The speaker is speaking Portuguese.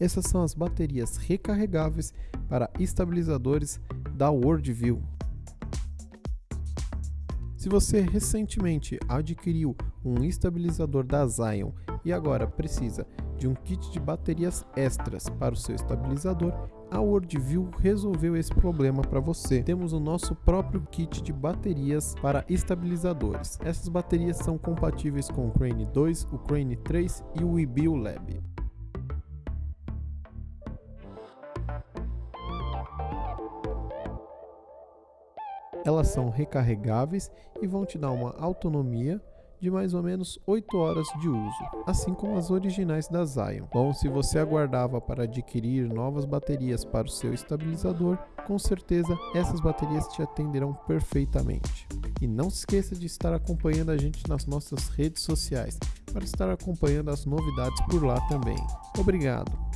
Essas são as baterias recarregáveis para estabilizadores da Worldview. Se você recentemente adquiriu um estabilizador da Zion e agora precisa de um kit de baterias extras para o seu estabilizador, a Worldview resolveu esse problema para você. Temos o nosso próprio kit de baterias para estabilizadores. Essas baterias são compatíveis com o Crane 2, o Crane 3 e o eBio Lab. Elas são recarregáveis e vão te dar uma autonomia de mais ou menos 8 horas de uso, assim como as originais da Zion. Bom, se você aguardava para adquirir novas baterias para o seu estabilizador, com certeza essas baterias te atenderão perfeitamente. E não se esqueça de estar acompanhando a gente nas nossas redes sociais para estar acompanhando as novidades por lá também. Obrigado!